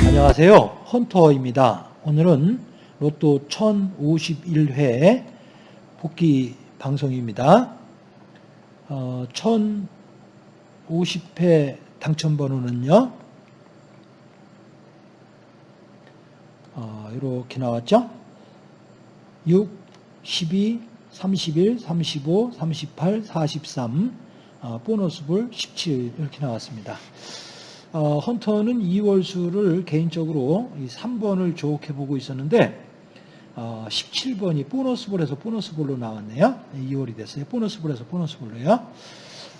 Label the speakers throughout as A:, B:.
A: 안녕하세요. 헌터입니다. 오늘은 로또 1051회 복귀 방송입니다. 어, 1050회 당첨번호는요. 어, 이렇게 나왔죠. 6, 12, 31, 35, 38, 43, 어, 보너스볼 17 이렇게 나왔습니다. 어, 헌터는 2월수를 개인적으로 이 3번을 좋게 보고 있었는데 어, 17번이 보너스볼에서 보너스볼로 나왔네요. 2월이 됐어요. 보너스볼에서 보너스볼로요.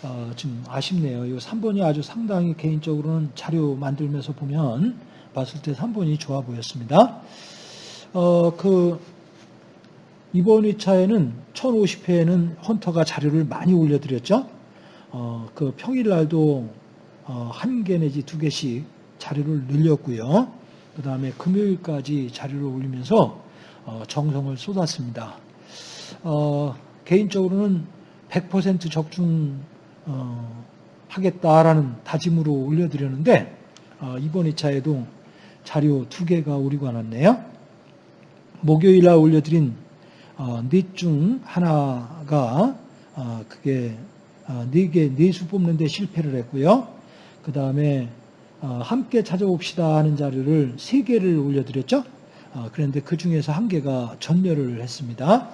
A: 어, 좀 아쉽네요. 이 3번이 아주 상당히 개인적으로는 자료 만들면서 보면 봤을 때 3번이 좋아 보였습니다. 어, 그 이번 2차에는 1050회에는 헌터가 자료를 많이 올려드렸죠. 어, 그 평일날도 어, 한개 내지 두 개씩 자료를 늘렸고요. 그 다음에 금요일까지 자료를 올리면서 어, 정성을 쏟았습니다. 어, 개인적으로는 100% 적중 하겠다라는 다짐으로 올려드렸는데 이번 2차에도 자료 두 개가 오리고 났네요. 목요일 날 올려드린 넷중 하나가 그게 네 개, 네수 뽑는데 실패를 했고요. 그 다음에 어, 함께 찾아봅시다 하는 자료를 세 개를 올려드렸죠. 어, 그런데 그 중에서 한 개가 전멸을 했습니다.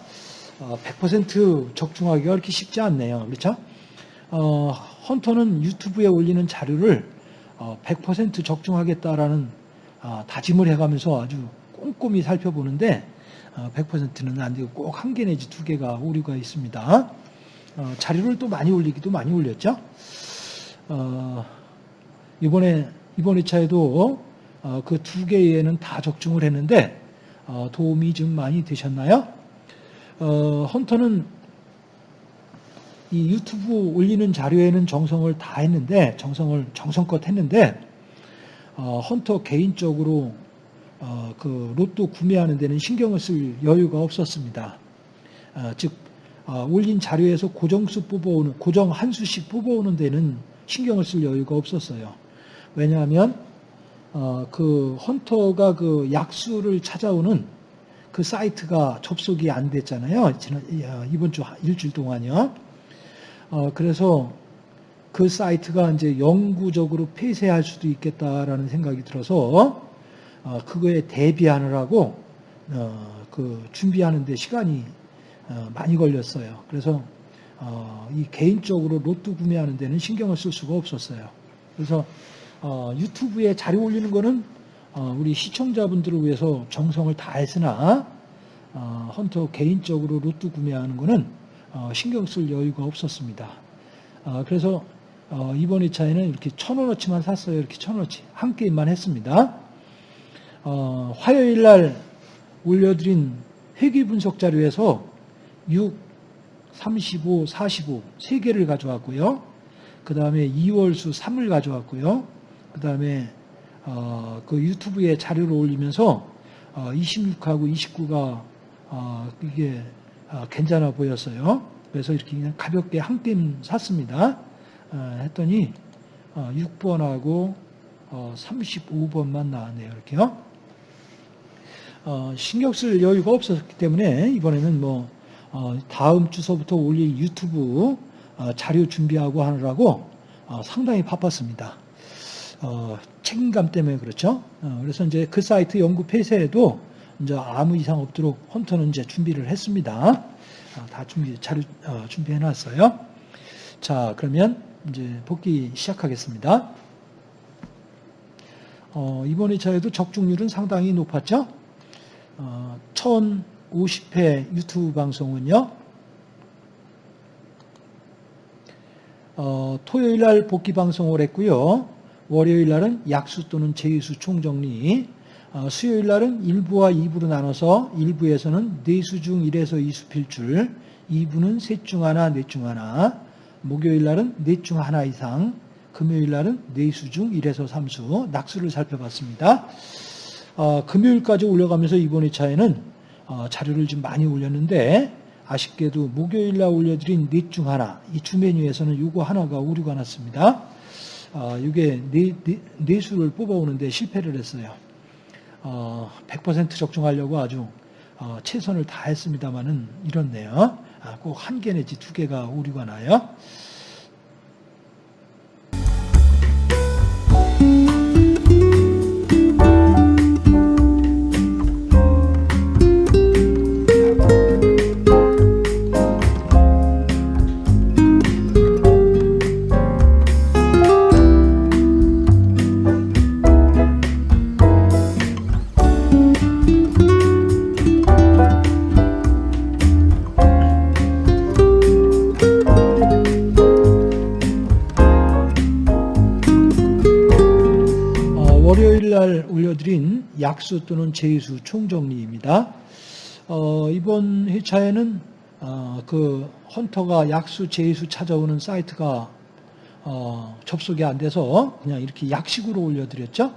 A: 100% 어, 적중하기가 그렇게 쉽지 않네요. 그렇죠? 헌터는 유튜브에 올리는 자료를 100% 적중하겠다라는 다짐을 해가면서 아주 꼼꼼히 살펴보는데 100%는 안 되고 꼭 한 개 내지 두 개가 오류가 있습니다. 자료를 또 많이 올리기도 많이 올렸죠. 이번에 이번 2차에도 어, 그두 개에는 다 적중을 했는데 어, 도움이 좀 많이 되셨나요? 어, 헌터는 이 유튜브 올리는 자료에는 정성을 다 했는데 정성을 정성껏 했는데 헌터 개인적으로 그 로또 구매하는 데는 신경을 쓸 여유가 없었습니다. 즉 올린 자료에서 고정수 뽑아오는 고정 한 수씩 뽑아오는 데는 신경을 쓸 여유가 없었어요. 왜냐하면 어, 그 헌터가 그 약수를 찾아오는 그 사이트가 접속이 안 됐잖아요. 이번 주 일주일 동안요. 어, 그래서 그 사이트가 이제 영구적으로 폐쇄할 수도 있겠다라는 생각이 들어서 어, 그거에 대비하느라고 어, 그 준비하는데 시간이 어, 많이 걸렸어요. 그래서 어, 이 개인적으로 로또 구매하는 데는 신경을 쓸 수가 없었어요. 그래서 어, 유튜브에 자료 올리는 거는 어, 우리 시청자분들을 위해서 정성을 다했으나 어, 헌터 개인적으로 로또 구매하는 거는 어, 신경 쓸 여유가 없었습니다. 어, 그래서 어, 이번 2차에는 이렇게 천 원어치만 샀어요. 이렇게 천 원어치 한 게임만 했습니다. 화요일 날 올려드린 회계 분석 자료에서 6, 35, 45세 개를 가져왔고요. 그 다음에 2월수 3을 가져왔고요. 그 다음에 어, 그 유튜브에 자료를 올리면서 어, 26하고 29가 어, 이게 어, 괜찮아 보였어요. 그래서 이렇게 그냥 가볍게 한 게임 샀습니다. 어, 했더니 6번하고 어, 35번만 나왔네요. 이렇게요. 신경 쓸 여유가 없었기 때문에 이번에는 뭐 다음 주서부터 올릴 유튜브 자료 준비하고 하느라고 상당히 바빴습니다. 어, 책임감 때문에 그렇죠. 어, 그래서 이제 그 사이트 연구 폐쇄에도 이제 아무 이상 없도록 헌터는 이제 준비를 했습니다. 어, 다 준비 잘 어, 준비해 놨어요. 자, 그러면 이제 복귀 시작하겠습니다. 어, 이번 2차에도 적중률은 상당히 높았죠. 1050회 어, 유튜브 방송은요. 토요일 날 복귀 방송을 했고요. 월요일 날은 약수 또는 제수 총정리, 어, 수요일 날은 1부와 2부로 나눠서 1부에서는 4수 중 1에서 2수 필줄, 2부는 셋 중 하나, 넷 중 하나, 목요일 날은 넷 중 하나 이상, 금요일 날은 4수 중 1에서 3수, 낙수를 살펴봤습니다. 어, 금요일까지 올려가면서 이번 회차에는 어, 자료를 좀 많이 올렸는데 아쉽게도 목요일 날 올려드린 넷 중 하나, 이 주 메뉴에서는 요거 하나가 오류가 났습니다. 어, 이게 네, 네, 네 뽑아오는데 실패를 했어요. 어, 100% 적중하려고 아주 어, 최선을 다했습니다만은 이렇네요. 아, 꼭한개 내지 두 개가 오류가 나요. 날 올려드린 약수 또는 제수 총정리입니다. 어, 이번 회차에는 어, 그 헌터가 약수, 제수 찾아오는 사이트가 어, 접속이 안 돼서 그냥 이렇게 약식으로 올려드렸죠.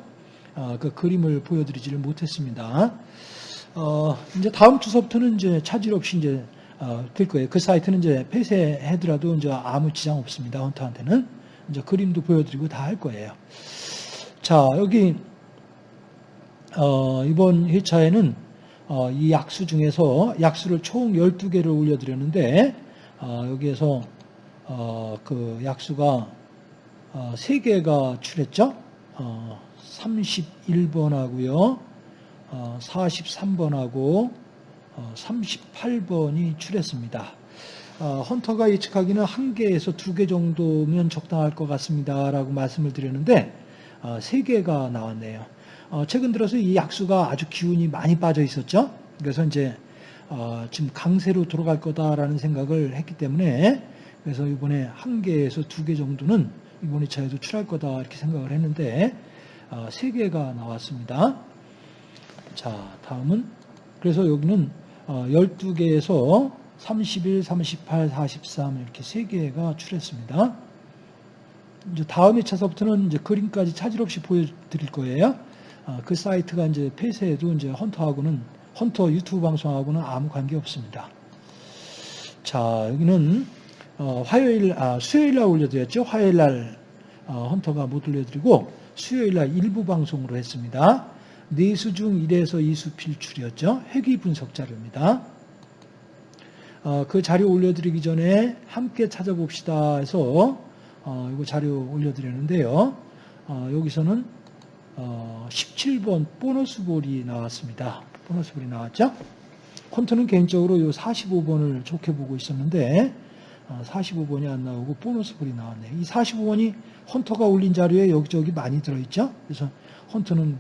A: 어, 그 그림을 보여드리지를 못했습니다. 어, 이제 다음 주서부터는 이제 차질 없이 이제 어, 될 거예요. 그 사이트는 이제 폐쇄해더라도 이제 아무 지장 없습니다. 헌터한테는 이제 그림도 보여드리고 다 할 거예요. 자, 여기 어, 이번 회차에는 어, 이 약수 중에서 약수를 총 12개를 올려드렸는데 어, 여기에서 어, 그 약수가 어, 3개가 출했죠. 어, 31번하고요. 어, 43번하고 어, 38번이 출했습니다. 어, 헌터가 예측하기는 한 개에서 두 개 정도면 적당할 것 같습니다라고 말씀을 드렸는데 어, 세 개가 나왔네요. 어, 최근 들어서 이 약수가 아주 기운이 많이 빠져 있었죠. 그래서 이제 어, 지금 강세로 돌아갈 거다라는 생각을 했기 때문에 그래서 이번에 한 개에서 두 개 정도는 이번 2차에도 출할 거다 이렇게 생각을 했는데 어, 세 개가 나왔습니다. 자, 다음은 그래서 여기는 어, 12개에서 31, 38, 43 이렇게 세 개가 출했습니다. 이제 다음 회차서부터는 이제 그림까지 차질 없이 보여드릴 거예요. 아, 그 사이트가 이제 폐쇄해도 이제 헌터하고는 헌터 유튜브 방송하고는 아무 관계 없습니다. 자 여기는 어, 화요일 아 수요일 날 올려드렸죠. 화요일 날 어, 헌터가 못 올려드리고 수요일 날 일부 방송으로 했습니다. 네수 중 1에서 2수 필출이었죠. 회귀 분석 자료입니다. 어, 그 자료 올려드리기 전에 함께 찾아봅시다 해서 어, 이거 자료 올려드렸는데요. 어, 여기서는 어, 17번 보너스 볼이 나왔습니다. 보너스 볼이 나왔죠? 콘트는 개인적으로 이 45번을 좋게 보고 있었는데 어, 45번이 안 나오고 보너스 볼이 나왔네요. 이 45번이 헌터가 올린 자료에 여기저기 많이 들어있죠? 그래서 헌터는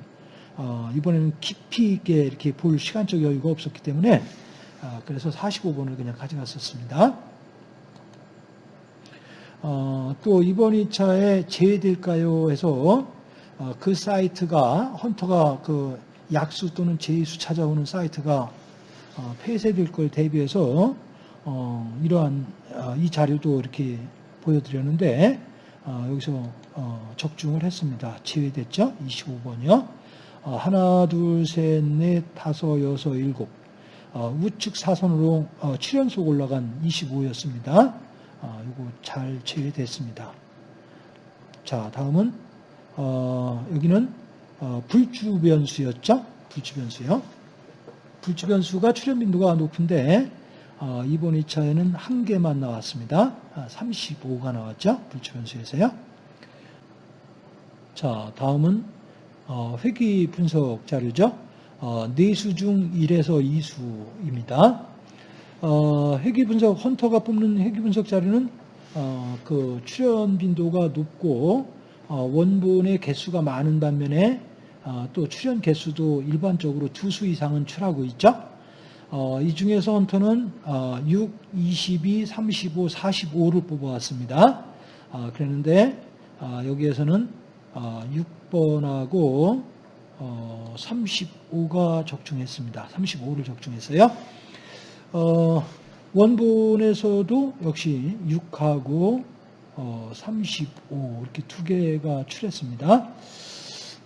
A: 어, 이번에는 깊이 있게 이렇게 볼 시간적 여유가 없었기 때문에 아, 그래서 45번을 그냥 가져갔었습니다. 어, 또 이번 2차에 제외될까요? 해서 어, 그 사이트가 헌터가 그 약수 또는 제수 찾아오는 사이트가 어, 폐쇄될 걸 대비해서 어, 이러한 어, 이 자료도 이렇게 보여드렸는데 어, 여기서 어, 적중을 했습니다. 제외됐죠? 25번이요. 어, 하나, 둘, 셋, 넷, 다섯, 여섯, 일곱. 어, 우측 사선으로 어, 7연속 올라간 25였습니다. 어, 이거 잘 제외됐습니다. 자, 다음은 어, 여기는 어, 불주 변수였죠. 불주 변수요. 불주 변수가 출현 빈도가 높은데 어, 이번 2차에는 한 개만 나왔습니다. 아, 35가 나왔죠. 불주 변수에서요. 자, 다음은 어, 회귀 분석 자료죠. 어, 네수 중 1에서 2수입니다. 어, 회귀 분석, 헌터가 뽑는 회귀 분석 자료는 어, 그 출현 빈도가 높고 어, 원본의 개수가 많은 반면에 어, 또 출현 개수도 일반적으로 두 수 이상은 출하고 있죠. 어, 이 중에서 헌터는 어, 6, 22, 35, 45를 뽑아왔습니다. 어, 그랬는데 어, 여기에서는 어, 6번하고 어, 35가 적중했습니다. 35를 적중했어요. 어, 원본에서도 역시 6하고 어, 35 이렇게 두 개가 출했습니다.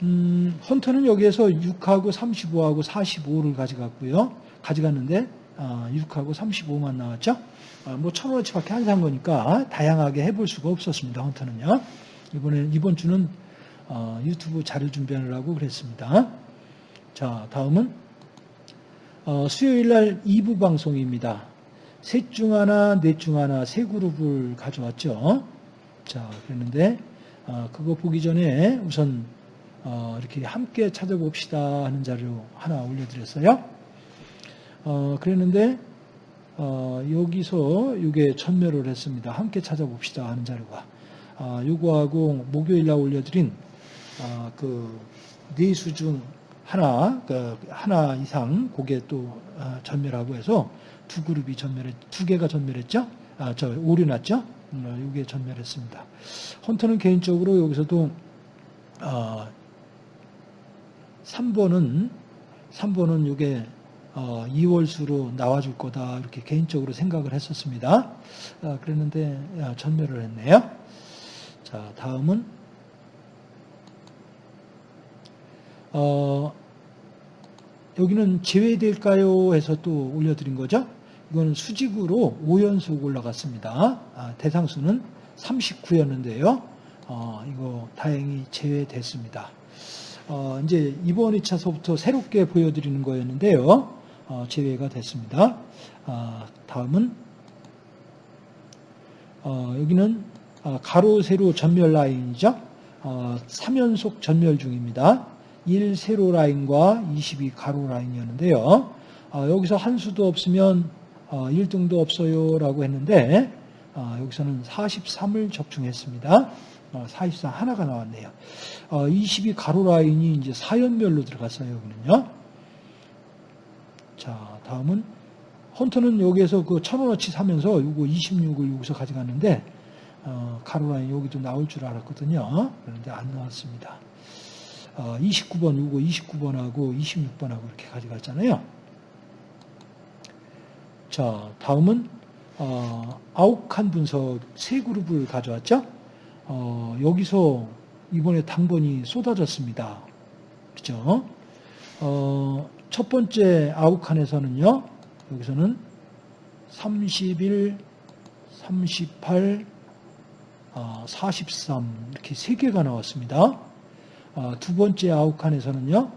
A: 음, 헌터는 여기에서 6하고 35하고 45를 가져갔고요. 가져갔는데 아, 6하고 35만 나왔죠. 아, 뭐 천원어치밖에 안 산 거니까 다양하게 해볼 수가 없었습니다. 헌터는요. 이번에 이번 주는 어, 유튜브 자료 준비하느라고 그랬습니다. 자, 다음은 어, 수요일 날 2부 방송입니다. 셋 중 하나, 넷 중 하나 세 그룹을 가져왔죠. 자, 그랬는데 어, 그거 보기 전에 우선 어, 이렇게 함께 찾아봅시다 하는 자료 하나 올려드렸어요. 어, 그랬는데 어, 여기서 이게 전멸을 했습니다. 함께 찾아봅시다 하는 자료가. 아, 요거하고 목요일 날 올려드린 아, 그 네수 중 하나, 그 하나 이상 그게 또 아, 전멸하고 해서 두 그룹이 전멸했, 두 개가 전멸했죠. 아, 저 오류 났죠. 음, 이게 전멸했습니다. 헌터는 개인적으로 여기서도 아, 3번은 3번은 이게 어, 2월수로 나와줄 거다 이렇게 개인적으로 생각을 했었습니다. 아, 그랬는데 야, 전멸을 했네요. 자 다음은 어, 여기는 제외될까요? 해서 또 올려드린 거죠. 이거는 수직으로 5연속 올라갔습니다. 아, 대상수는 39였는데요. 어, 이거 다행히 제외됐습니다. 어, 이제 이번 2차서부터 새롭게 보여드리는 거였는데요. 어, 제외가 됐습니다. 아, 다음은 어, 여기는 아, 가로 세로 전멸 라인이죠. 어, 3연속 전멸 중입니다. 1 세로 라인과 22 가로 라인이었는데요. 어, 여기서 한 수도 없으면 어, 1등도 없어요 라고 했는데 어, 여기서는 43을 적중했습니다. 어, 43 하나가 나왔네요. 어, 22 가로 라인이 이제 4연멸로 들어갔어요. 여기는요. 자, 다음은 헌터는 여기에서 그 천원어치 사면서 이거 26을 여기서 가져갔는데 어, 가로 라인 여기도 나올 줄 알았거든요. 그런데 안 나왔습니다. 어, 29번 이거 29번하고 26번하고 이렇게 가져갔잖아요. 자, 다음은 어, 아욱한 분석 세 그룹을 가져왔죠. 어, 여기서 이번에 당번이 쏟아졌습니다. 그죠? 어, 첫 번째 아욱칸에서는요, 여기서는 31, 38, 어, 43 이렇게 세 개가 나왔습니다. 어, 두 번째 아욱칸에서는요,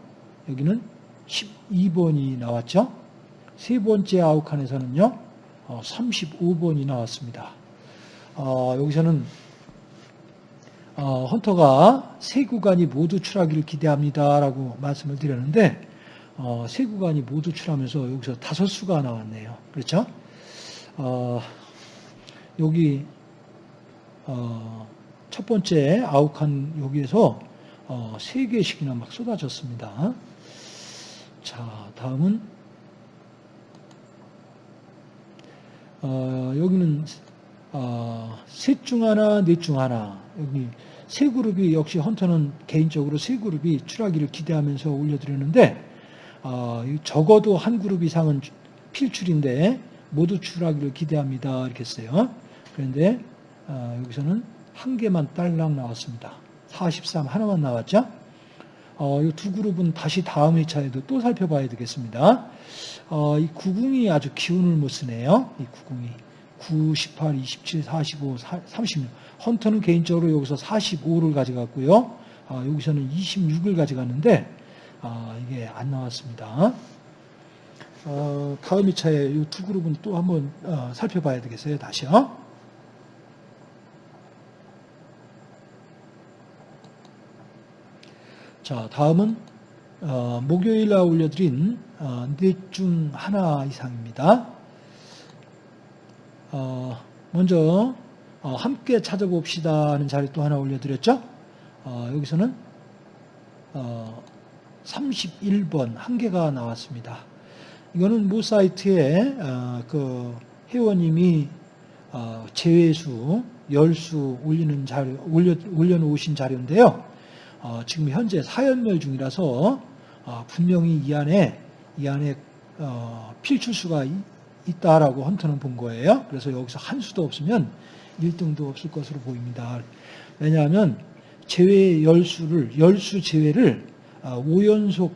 A: 여기는 12번이 나왔죠. 세 번째 아욱칸에서는요, 어, 35번이 나왔습니다. 어, 여기서는 어, 헌터가 세 구간이 모두 출하기를 기대합니다라고 말씀을 드렸는데 어, 세 구간이 모두 출하면서 여기서 다섯 수가 나왔네요. 그렇죠? 어, 여기 어, 첫 번째 아욱한 여기에서 어, 세 개씩이나 막 쏟아졌습니다. 자, 다음은 어, 여기는 어, 셋중 하나, 넷 중 하나. 여기 세 그룹이 역시 헌터는 개인적으로 세 그룹이 출하기를 기대하면서 올려드렸는데 어, 적어도 한 그룹 이상은 필출인데 모두 출하기를 기대합니다. 이렇게 했어요. 그런데 어, 여기서는 한 개만 딸랑 나왔습니다. 43 하나만 나왔죠. 어, 이 두 그룹은 다시 다음 회차에도 또 살펴봐야 되겠습니다. 어, 이 구궁이 아주 기운을 못 쓰네요. 이 구궁이. 9, 18, 27, 45, 36. 헌터는 개인적으로 여기서 45를 가져갔고요. 아, 여기서는 26을 가져갔는데 아, 이게 안 나왔습니다. 어, 다음 2차에 이 두 그룹은 또 한번 어, 살펴봐야 되겠어요. 다시요. 자, 다음은 어, 목요일 날 올려드린 어, 넷중 하나 이상입니다. 어, 먼저 어, 함께 찾아봅시다 하는 자리 또 하나 올려드렸죠. 어, 여기서는 31번 한 개가 나왔습니다. 이거는 모 사이트에 그 회원님이 제외수, 열수 올리는 자료, 올려, 올려놓으신 자료인데요. 지금 현재 사연멸 중이라서 분명히 이 안에, 이 안에 필출수가 있다라고 헌터는 본 거예요. 그래서 여기서 한 수도 없으면 1등도 없을 것으로 보입니다. 왜냐하면 제외 열수를 열수 제외를 5연속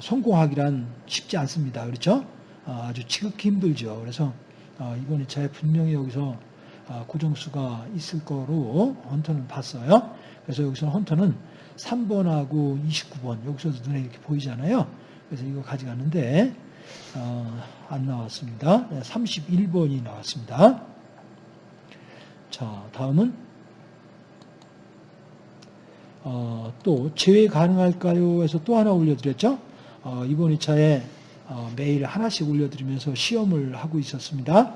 A: 성공하기란 쉽지 않습니다. 그렇죠? 어, 아주 지극히 힘들죠. 그래서 어, 이번 2차에 분명히 여기서 고정수가 있을 거로 헌터는 봤어요. 그래서 여기서 헌터는 3번하고 29번 여기서도 눈에 이렇게 보이잖아요. 그래서 이거 가져갔는데 어, 안 나왔습니다. 31번이 나왔습니다. 자, 다음은 어, 또 제외 가능할까요? 해서 또 하나 올려드렸죠. 어, 이번 2차에 어, 매일 하나씩 올려드리면서 시험을 하고 있었습니다.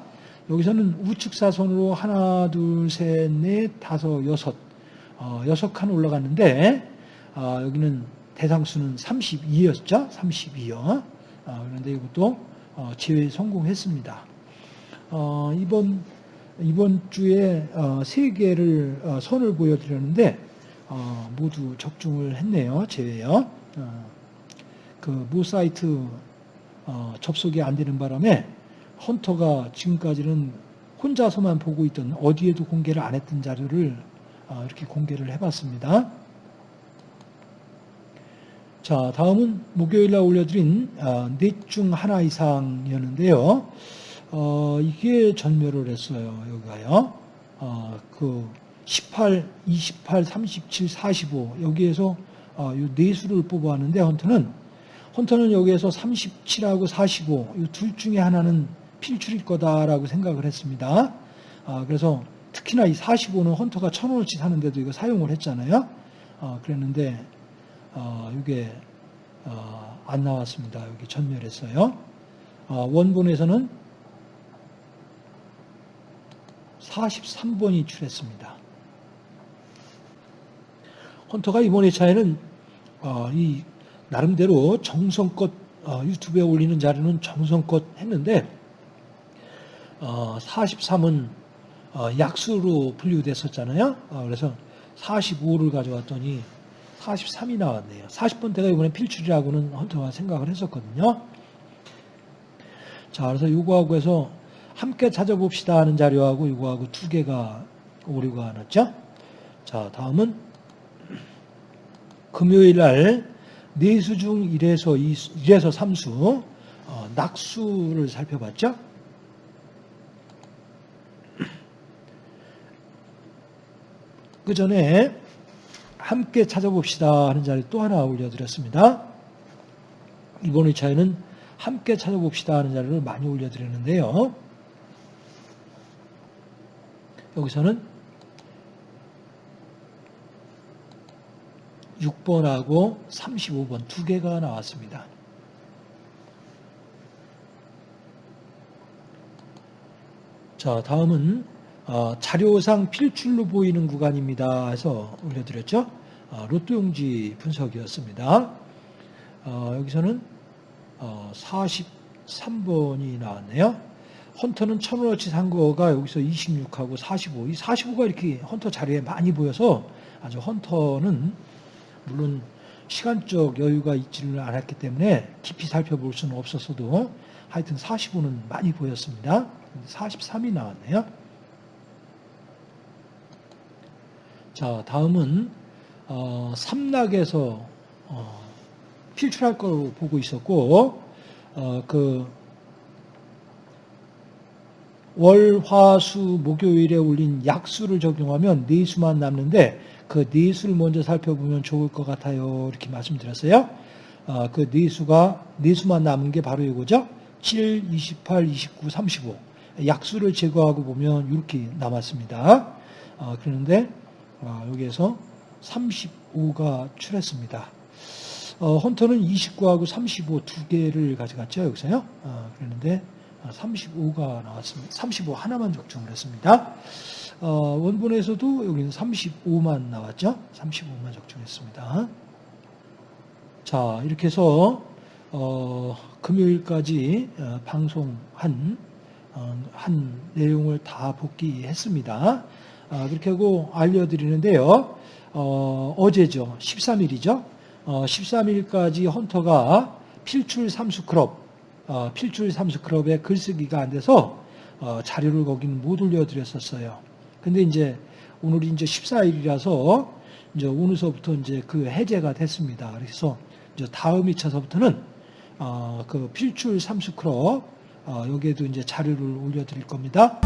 A: 여기서는 우측 사선으로 하나, 둘, 셋, 넷, 다섯, 여섯, 어, 여섯 칸 올라갔는데 어, 여기는 대상수는 32였죠. 32요. 어, 그런데 이것도 어, 제외 성공했습니다. 어, 이번 이번 주에 어, 세 개를 어, 선을 보여드렸는데 어, 모두 적중을 했네요. 제외요. 어, 그모 사이트 어, 접속이 안 되는 바람에 헌터가 지금까지는 혼자서만 보고 있던 어디에도 공개를 안 했던 자료를 어, 이렇게 공개를 해봤습니다. 자, 다음은 목요일날 올려드린 어, 넷중 하나 이상이었는데요. 어, 이게 전멸을 했어요. 여기가요. 어, 그 18, 28, 37, 45 여기에서 어, 네 수를 뽑아왔는데 헌터는 헌터는 여기에서 37하고 45 이 둘 중에 하나는 필출일 거다라고 생각을 했습니다. 아, 그래서 특히나 이 45는 헌터가 천 원어치 사는데도 이거 사용을 했잖아요. 어, 그랬는데 어, 이게 어, 안 나왔습니다. 여기 전멸했어요. 어, 원본에서는 43번이 출했습니다. 헌터가 이번 회차에는 어, 이 나름대로 정성껏 어, 유튜브에 올리는 자료는 정성껏 했는데 43은 어, 약수로 분류됐었잖아요. 그래서 45를 가져왔더니 43이 나왔네요. 40번대가 이번에 필출이라고는 헌터가 생각을 했었거든요. 자, 그래서 요거하고 해서 함께 찾아봅시다 하는 자료하고 이거하고 두 개가 오류가 났죠. 자, 다음은 금요일 날 네수 중 1에서 2, 1에서 3수 어, 낙수를 살펴봤죠. 그 전에 함께 찾아봅시다 하는 자리 또 하나 올려드렸습니다. 이번 회차에는 함께 찾아봅시다 하는 자리를 많이 올려드렸는데요. 여기서는 6번하고 35번 두 개가 나왔습니다. 자, 다음은 어, 자료상 필출로 보이는 구간입니다. 해서 올려드렸죠. 어, 로또 용지 분석이었습니다. 어, 여기서는 43번이 나왔네요. 헌터는 천원어치 산 거가 여기서 26하고 45. 이 45가 이렇게 헌터 자료에 많이 보여서 아주 헌터는 물론 시간적 여유가 있지를 않았기 때문에 깊이 살펴볼 수는 없었어도 하여튼 45는 많이 보였습니다. 43이 나왔네요. 자, 다음은 어, 삼락에서 어, 필출할 거로 보고 있었고 어, 그 월, 화, 수, 목요일에 올린 약수를 적용하면 네 수만 남는데 그 네 수를 먼저 살펴보면 좋을 것 같아요. 이렇게 말씀드렸어요. 어, 그네 수가 네 수만 남은 게 바로 이거죠. 7, 28, 29, 35. 약수를 제거하고 보면 이렇게 남았습니다. 어, 그런데 아, 여기에서 35가 출했습니다. 어, 헌터는 29하고 35 두 개를 가져갔죠, 여기서요. 어, 그랬는데 35가 아, 나왔습니다. 35 하나만 적중을 했습니다. 어, 원본에서도 여기는 35만 나왔죠. 35만 적중했습니다. 자, 이렇게 해서 어, 금요일까지 어, 방송한 어, 한 내용을 다 복귀했습니다. 아, 그렇게 하고 알려드리는데요. 어, 제죠 13일이죠. 어, 13일까지 헌터가 필출 삼수 클럽, 어, 필출 삼수 클럽에 글쓰기가 안 돼서 어, 자료를 거기는 못 올려드렸었어요. 근데 이제 오늘이 이제 14일이라서 이제 오늘서부터 이제 그 해제가 됐습니다. 그래서 이제 다음 2차서부터는 어, 그 필출 삼수크롭 어, 여기에도 이제 자료를 올려드릴 겁니다.